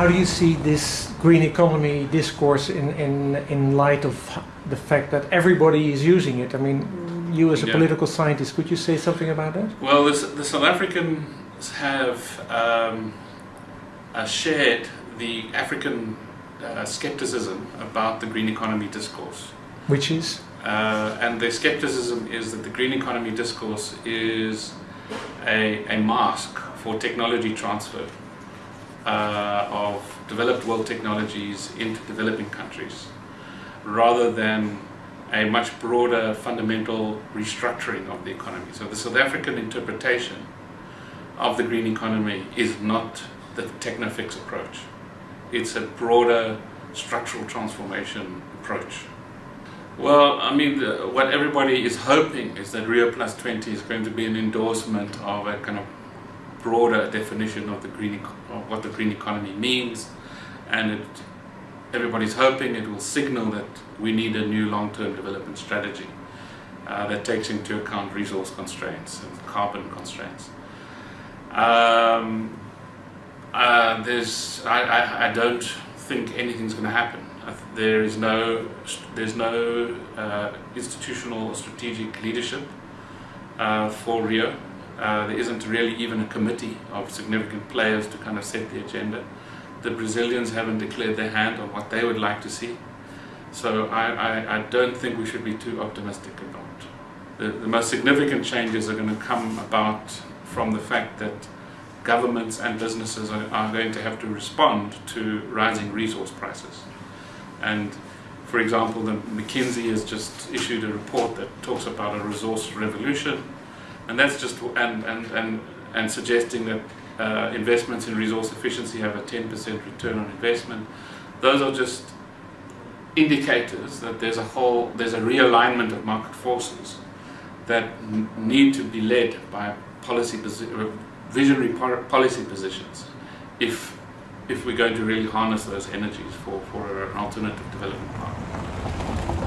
how do you see this green economy discourse in, in, in light of the fact that everybody is using it? I mean, you as a Yeah. political scientist, could you say something about that? Well, the, the South Africans have um, uh, shared the African uh, skepticism about the green economy discourse. Which is? Uh, and their skepticism is that the green economy discourse is a, a mask for technology transfer uh, of developed world technologies into developing countries rather than a much broader fundamental restructuring of the economy. So the South African interpretation of the green economy is not the technofix approach. It's a broader structural transformation approach. Well, I mean, what everybody is hoping is that Rio Plus 20 is going to be an endorsement of a kind of broader definition of the green, of what the green economy means, and it, everybody's hoping it will signal that we need a new long-term development strategy uh, that takes into account resource constraints and carbon constraints. Um, uh, there's, I, I, I don't think anything's going to happen. There is no, there's no uh, institutional or strategic leadership uh, for Rio. Uh, there isn't really even a committee of significant players to kind of set the agenda. The Brazilians haven't declared their hand on what they would like to see. So I, I, I don't think we should be too optimistic about the, the most significant changes are going to come about from the fact that governments and businesses are, are going to have to respond to rising resource prices. And for example, the McKinsey has just issued a report that talks about a resource revolution, and that's just and and and, and suggesting that uh, investments in resource efficiency have a 10% return on investment. Those are just indicators that there's a whole there's a realignment of market forces that need to be led by policy uh, visionary policy positions if if we're going to really harness those energies for, for an alternative development